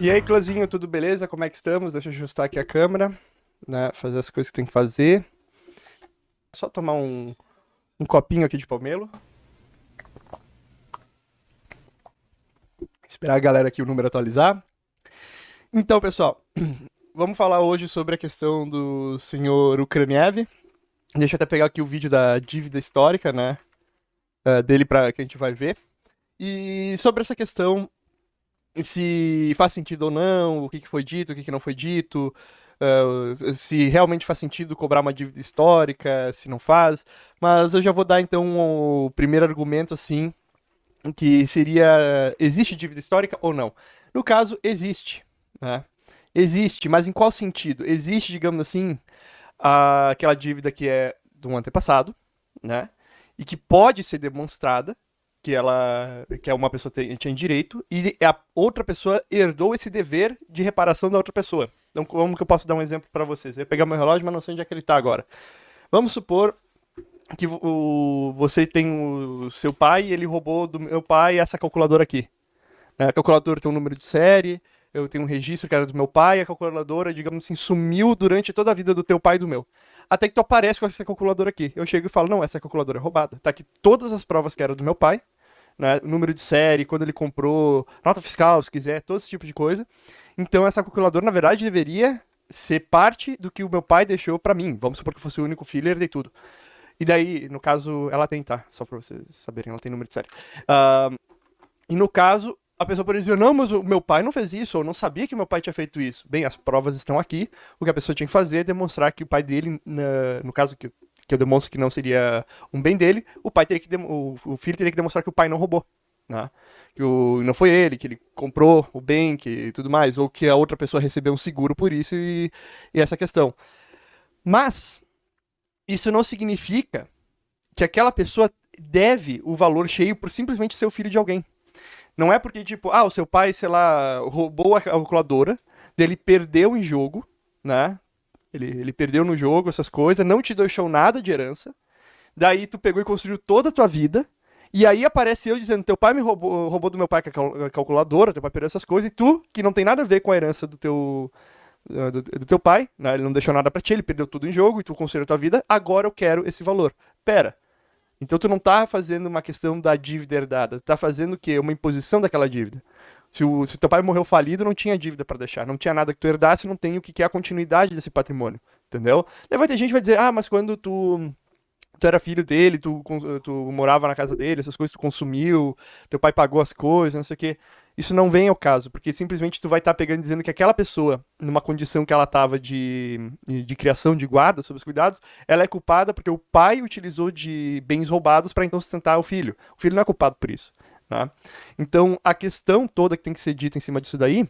E aí, clãzinho, tudo beleza? Como é que estamos? Deixa eu ajustar aqui a câmera, né? Fazer as coisas que tem que fazer. Só tomar um, um copinho aqui de pomelo. Esperar a galera aqui o número atualizar. Então, pessoal, vamos falar hoje sobre a questão do senhor Ukraniev. Deixa eu até pegar aqui o vídeo da dívida histórica, né? Uh, dele para que a gente vai ver. E sobre essa questão se faz sentido ou não, o que, foi dito, o que, não foi dito, uh, se realmente faz sentido cobrar uma dívida histórica, se não faz. Mas eu já vou dar então o primeiro argumento assim, que seria existe dívida histórica ou não? No caso, existe. Né? Existe, mas em qual sentido? Existe, digamos assim, aquela dívida que é um antepassado, né? E que pode ser demonstrada, que ela que é uma pessoa tem, tinha direito e a outra pessoa herdou esse dever de reparação da outra pessoa. Então, como que eu posso dar um exemplo para vocês? Eu ia pegar meu relógio, mas não sei onde é que ele está agora. Vamos supor que o, você tem o seu pai e ele roubou do meu pai essa calculadora aqui. A calculadora tem um número de série, eu tenho um registro que era do meu pai, a calculadora, digamos assim, sumiu durante toda a vida do teu pai e do meu. Até que tu aparece com essa calculadora aqui. Eu chego e falo, não, essa calculadora é roubada. Tá aqui todas as provas que eram do meu pai, né, número de série, quando ele comprou, nota fiscal, se quiser, todo esse tipo de coisa. Então essa calculadora, na verdade, deveria ser parte do que o meu pai deixou para mim. Vamos supor que fosse o único filho e herdei tudo. E daí, no caso, ela tem, tá? Só pra vocês saberem, ela tem número de série. Uh, e no caso, a pessoa pode dizer, não, mas o meu pai não fez isso, ou não sabia que meu pai tinha feito isso. Bem, as provas estão aqui, o que a pessoa tinha que fazer é demonstrar que o pai dele, no caso que, que eu demonstro que não seria um bem dele, o pai teria que o, o filho teria que demonstrar que o pai não roubou. Né? Que o, não foi ele, que ele comprou o bem que tudo mais, ou que a outra pessoa recebeu um seguro por isso e, e essa questão. Mas, isso não significa que aquela pessoa deve o valor cheio por simplesmente ser o filho de alguém. Não é porque, tipo, ah, o seu pai, sei lá, roubou a calculadora, ele perdeu em jogo, né? Ele, ele perdeu no jogo, essas coisas, não te deixou nada de herança. Daí tu pegou e construiu toda a tua vida. E aí aparece eu dizendo, teu pai me roubou, roubou do meu pai a calculadora, teu pai perdeu essas coisas, e tu, que não tem nada a ver com a herança do teu, do, do teu pai, né? ele não deixou nada para ti, ele perdeu tudo em jogo, e tu construiu a tua vida, agora eu quero esse valor. Pera, então tu não está fazendo uma questão da dívida herdada, tu tá fazendo o quê? Uma imposição daquela dívida. Se o, se teu pai morreu falido, não tinha dívida para deixar, não tinha nada que tu herdasse, não tem o que é a continuidade desse patrimônio, entendeu? Daí vai ter gente que vai dizer, ah, mas quando tu tu era filho dele, tu, tu morava na casa dele, essas coisas tu consumiu, teu pai pagou as coisas, não sei o quê. Isso não vem ao caso, porque simplesmente tu vai estar tá pegando dizendo que aquela pessoa, numa condição que ela estava de, de criação, de guarda, sob os cuidados, ela é culpada porque o pai utilizou de bens roubados para então sustentar o filho. O filho não é culpado por isso. Tá? Então, a questão toda que tem que ser dita em cima disso daí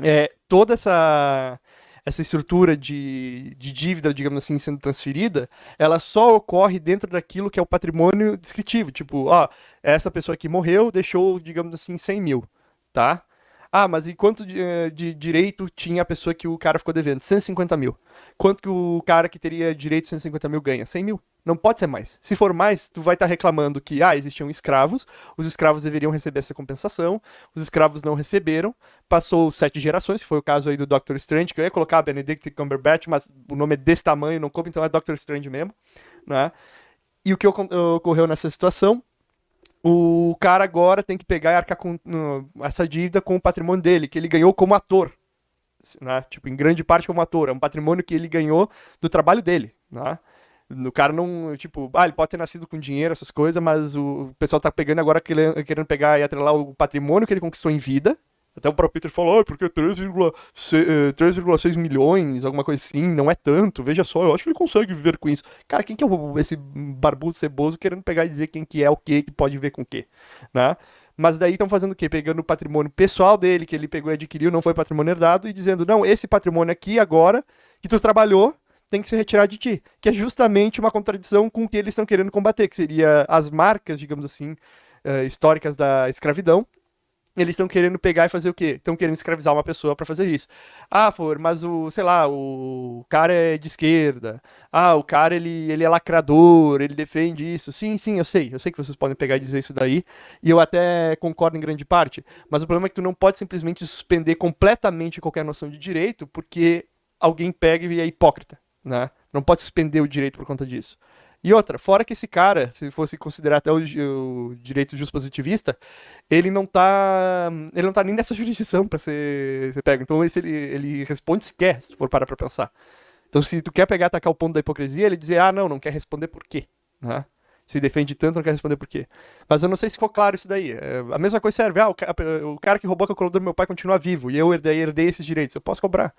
é toda essa essa estrutura de, de dívida, digamos assim, sendo transferida, ela só ocorre dentro daquilo que é o patrimônio descritivo. Tipo, ó, essa pessoa aqui morreu, deixou, digamos assim, 100 mil, tá? Ah, mas e quanto de, eh, de, direito tinha a pessoa que o cara ficou devendo? 150 mil. Quanto que o cara que teria direito de 150 mil ganha? 100 mil. Não pode ser mais. Se for mais, tu vai estar tá reclamando que, ah, existiam escravos, os escravos deveriam receber essa compensação, os escravos não receberam, passou sete gerações, que foi o caso aí do Doctor Strange, que eu ia colocar Benedict Cumberbatch, mas o nome é desse tamanho, não coube, então é Doctor Strange mesmo, né? E o que ocorreu nessa situação? O cara agora tem que pegar e arcar com essa dívida com o patrimônio dele, que ele ganhou como ator. Né? Tipo, em grande parte como ator. É um patrimônio que ele ganhou do trabalho dele. Né? O cara não, tipo, ah, ele pode ter nascido com dinheiro, essas coisas, mas o pessoal tá pegando agora querendo pegar e atrelar o patrimônio que ele conquistou em vida, até o próprio Peter falou, oh, porque 3,6 milhões, alguma coisa assim, não é tanto, veja só, eu acho que ele consegue viver com isso. Cara, quem que é esse barbudo ceboso querendo pegar e dizer quem que é o que, que pode ver com o que, né? Mas daí estão fazendo o quê? Pegando o patrimônio pessoal dele, que ele pegou e adquiriu, não foi patrimônio herdado, e dizendo, não, esse patrimônio aqui agora, que tu trabalhou, tem que se retirar de ti. Que é justamente uma contradição com o que eles estão querendo combater, que seria as marcas, digamos assim, uh, históricas da escravidão, eles estão querendo pegar e fazer o quê? Estão querendo escravizar uma pessoa para fazer isso. Ah, for, mas o, sei lá, o cara é de esquerda. Ah, o cara ele, ele é lacrador, ele defende isso. Sim, sim, eu sei. Eu sei que vocês podem pegar e dizer isso daí. E eu até concordo em grande parte. Mas o problema é que tu não pode simplesmente suspender completamente qualquer noção de direito porque alguém pega e é hipócrita, né? Não pode suspender o direito por conta disso. E outra, fora que esse cara, se fosse considerar até o, o direito justo positivista, ele não tá. Ele não tá nem nessa jurisdição para ser, ser pego. Então esse, ele, ele responde se quer, se for parar pra pensar. Então se tu quer pegar atacar o ponto da hipocrisia, ele dizer, ah, não, não quer responder por quê. Né? Se defende tanto, não quer responder por quê. Mas eu não sei se ficou claro isso daí. É, a mesma coisa serve, ah, o, o cara que roubou a calculadora do meu pai continua vivo, e eu herdei, herdei esses direitos, eu posso cobrar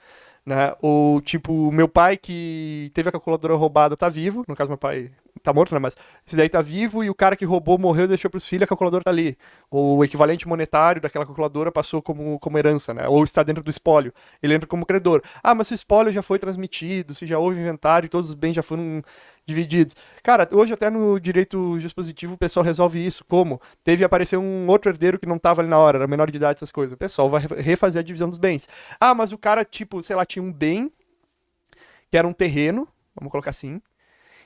né? Ou tipo, meu pai que teve a calculadora roubada tá vivo, no caso meu pai tá morto, né? Mas esse daí tá vivo e o cara que roubou morreu e deixou pros filhos, a calculadora tá ali. Ou o equivalente monetário daquela calculadora passou como, como herança, né? Ou está dentro do espólio, ele entra como credor. Ah, mas se o espólio já foi transmitido, se já houve inventário, todos os bens já foram divididos. Cara, hoje até no direito dispositivo o pessoal resolve isso. Como? Teve aparecer um outro herdeiro que não tava ali na hora, era menor de idade, essas coisas. O pessoal vai refazer a divisão dos bens. Ah, mas o cara, tipo, sei lá, tinha um bem que era um terreno, vamos colocar assim.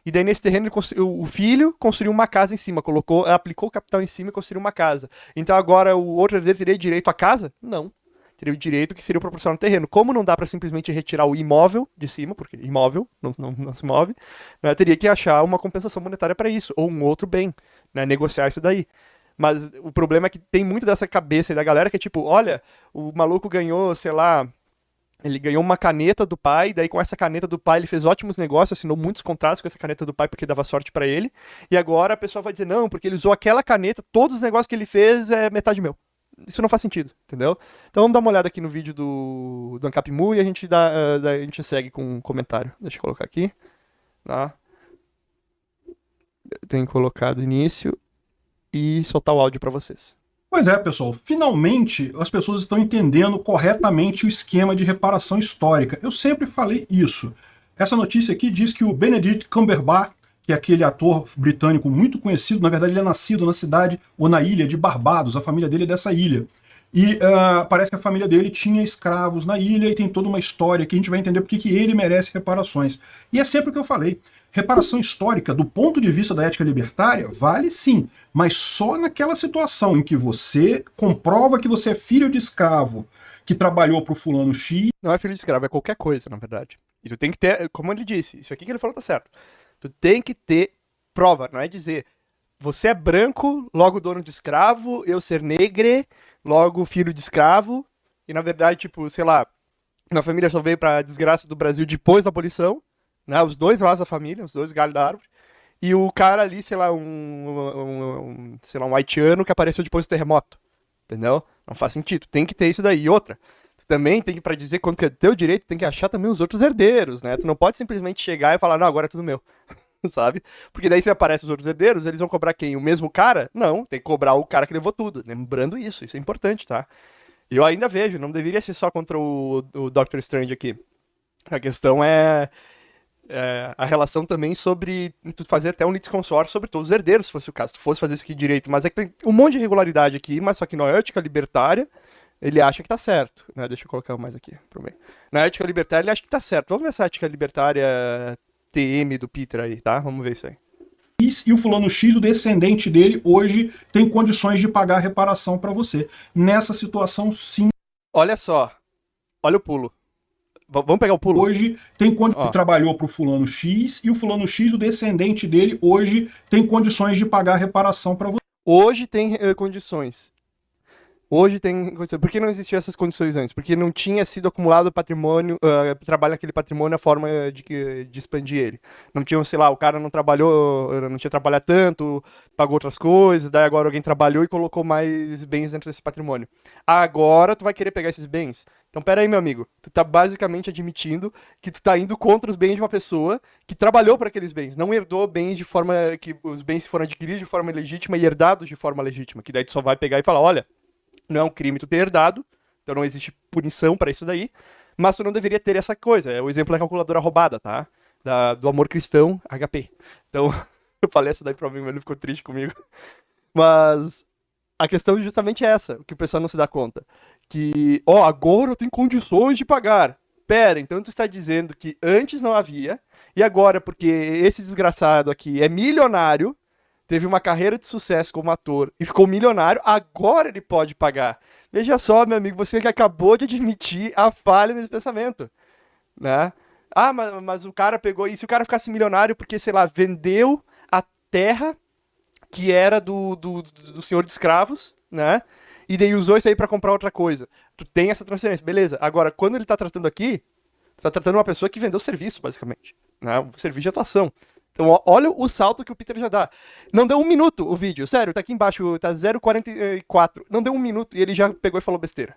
E daí nesse terreno o filho construiu uma casa em cima, colocou, aplicou capital em cima e construiu uma casa. Então agora o outro herdeiro teria direito à casa? Não teria o direito que seria proporcional no terreno. Como não dá para simplesmente retirar o imóvel de cima, porque imóvel não, não, não se move, né, teria que achar uma compensação monetária para isso, ou um outro bem, né, negociar isso daí. Mas o problema é que tem muito dessa cabeça aí da galera que é tipo, olha, o maluco ganhou, sei lá, ele ganhou uma caneta do pai, daí com essa caneta do pai ele fez ótimos negócios, assinou muitos contratos com essa caneta do pai porque dava sorte para ele. E agora a pessoa vai dizer, não, porque ele usou aquela caneta, todos os negócios que ele fez é metade meu isso não faz sentido, entendeu? Então vamos dar uma olhada aqui no vídeo do, do Ancapmu e a gente, dá, uh, a gente segue com um comentário. Deixa eu colocar aqui. Tá? Tenho colocado início e soltar o áudio para vocês. Pois é, pessoal. Finalmente as pessoas estão entendendo corretamente o esquema de reparação histórica. Eu sempre falei isso. Essa notícia aqui diz que o Benedict Cumberbatch que é aquele ator britânico muito conhecido, na verdade ele é nascido na cidade ou na ilha de Barbados, a família dele é dessa ilha. E uh, parece que a família dele tinha escravos na ilha e tem toda uma história que a gente vai entender porque que ele merece reparações. E é sempre o que eu falei. Reparação histórica, do ponto de vista da ética libertária, vale sim, mas só naquela situação em que você comprova que você é filho de escravo, que trabalhou para o fulano X. Não é filho de escravo, é qualquer coisa, na verdade. E tu tem que ter, como ele disse, isso aqui que ele falou tá certo. Tu tem que ter prova, não é dizer você é branco, logo dono de escravo, eu ser negre, logo filho de escravo. E na verdade, tipo, sei lá, minha família só veio pra desgraça do Brasil depois da abolição, né? Os dois lados da família, os dois galhos da árvore. E o cara ali, sei lá, um, um, um, sei lá, um haitiano que apareceu depois do terremoto. Entendeu? Não faz sentido. Tem que ter isso daí. E outra, também tem que, pra dizer quanto é teu direito, tem que achar também os outros herdeiros, né? Tu não pode simplesmente chegar e falar, não, agora é tudo meu. sabe? Porque daí se aparece os outros herdeiros, eles vão cobrar quem? O mesmo cara? Não, tem que cobrar o cara que levou tudo. Lembrando isso, isso é importante, tá? Eu ainda vejo, não deveria ser só contra o, o Doctor Strange aqui. A questão é, é, a relação também sobre tu fazer até um litisconsórcio sobre todos os herdeiros, se fosse o caso, se tu fosse fazer isso aqui direito. Mas é que tem um monte de irregularidade aqui, mas só que na ética libertária, ele acha que tá certo. Né? Deixa eu colocar mais aqui. Na ética libertária, ele acha que tá certo. Vamos ver essa ética libertária TM do Peter aí, tá? Vamos ver isso aí. E o fulano X, o descendente dele, hoje tem condições de pagar a reparação para você. Nessa situação, sim. Olha só. Olha o pulo. Vamos pegar o pulo. Hoje tem quando trabalhou para o fulano X e o fulano X, o descendente dele, hoje tem condições de pagar a reparação para você. Hoje tem uh, condições. Hoje tem. Por que não existiam essas condições antes? Porque não tinha sido acumulado patrimônio, uh, trabalho naquele patrimônio a forma de, de expandir ele. Não tinha, sei lá, o cara não trabalhou, não tinha trabalhado tanto, pagou outras coisas, daí agora alguém trabalhou e colocou mais bens dentro desse patrimônio. Agora tu vai querer pegar esses bens. Então, pera aí, meu amigo. Tu tá basicamente admitindo que tu tá indo contra os bens de uma pessoa que trabalhou para aqueles bens, não herdou bens de forma que os bens foram adquiridos de forma legítima e herdados de forma legítima. Que daí tu só vai pegar e falar, olha, não é um crime tu ter herdado, então não existe punição para isso daí, mas tu não deveria ter essa coisa. É o exemplo da calculadora roubada, tá? Da, do amor cristão HP. Então, eu falei essa daí pra mim, mas ele ficou triste comigo. Mas a questão é justamente essa, que o pessoal não se dá conta. Que, ó, agora eu tenho condições de pagar. Pera, então tu está dizendo que antes não havia, e agora, porque esse desgraçado aqui é milionário, teve uma carreira de sucesso como ator e ficou milionário, agora ele pode pagar. Veja só, meu amigo, você que acabou de admitir a falha nesse pensamento, né? Ah, mas, mas o cara pegou. E se o cara ficasse milionário porque, sei lá, vendeu a terra que era do, do, do senhor de escravos, né? E daí usou isso aí para comprar outra coisa. Tu tem essa transferência, beleza. Agora, quando ele tá tratando aqui, tu tá tratando uma pessoa que vendeu serviço, basicamente. Né? Serviço de atuação. Então, olha o salto que o Peter já dá. Não deu um minuto o vídeo, sério, tá aqui embaixo, tá 0,44. Não deu um minuto e ele já pegou e falou besteira.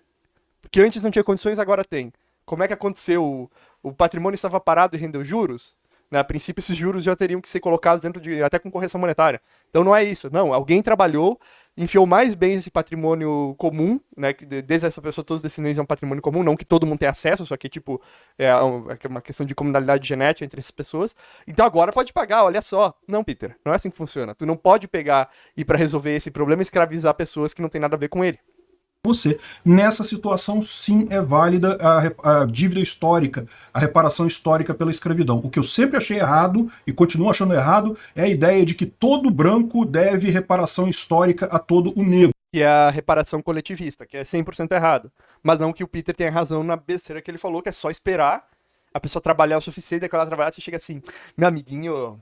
Porque antes não tinha condições, agora tem. Como é que aconteceu? O patrimônio estava parado e rendeu juros? Né? A princípio, esses juros já teriam que ser colocados dentro de. até com correção monetária. Então não é isso. Não, alguém trabalhou, enfiou mais bem esse patrimônio comum, né? Que desde essa pessoa, todos os descendentes é um patrimônio comum, não que todo mundo tenha acesso, só que, tipo, é, é uma questão de comunalidade genética entre essas pessoas. Então agora pode pagar, olha só. Não, Peter, não é assim que funciona. Tu não pode pegar e para resolver esse problema escravizar pessoas que não tem nada a ver com ele você. Nessa situação, sim, é válida a, a, dívida histórica, a reparação histórica pela escravidão. O que eu sempre achei errado, e continuo achando errado, é a ideia de que todo branco deve reparação histórica a todo o negro. Que é a reparação coletivista, que é 100% errado. Mas não que o Peter tenha razão na besteira que ele falou, que é só esperar a pessoa trabalhar o suficiente, e quando ela trabalhar, você chega assim, meu amiguinho,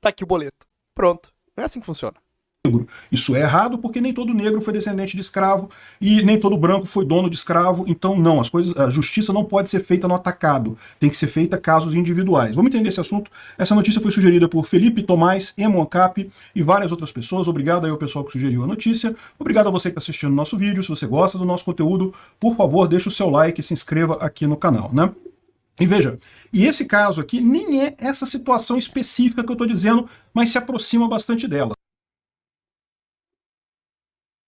tá aqui o boleto. Pronto. Não é assim que funciona negro. Isso é errado porque nem todo negro foi descendente de escravo e nem todo branco foi dono de escravo. Então, não, as coisas, a justiça não pode ser feita no atacado, tem que ser feita casos individuais. Vamos entender esse assunto? Essa notícia foi sugerida por Felipe Tomás, Emoncap e várias outras pessoas. Obrigado aí ao pessoal que sugeriu a notícia. Obrigado a você que está assistindo o nosso vídeo. Se você gosta do nosso conteúdo, por favor, deixe o seu like e se inscreva aqui no canal, né? E veja, e esse caso aqui nem é essa situação específica que eu estou dizendo, mas se aproxima bastante dela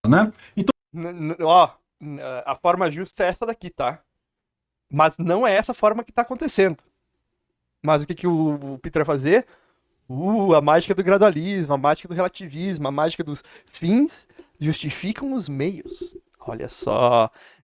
né? Então, ó, a forma justa é essa daqui, tá? Mas não é essa forma que tá acontecendo. Mas o que, que o Peter vai fazer? Uh, a mágica do gradualismo, a mágica do relativismo, a mágica dos fins justificam os meios. Olha só.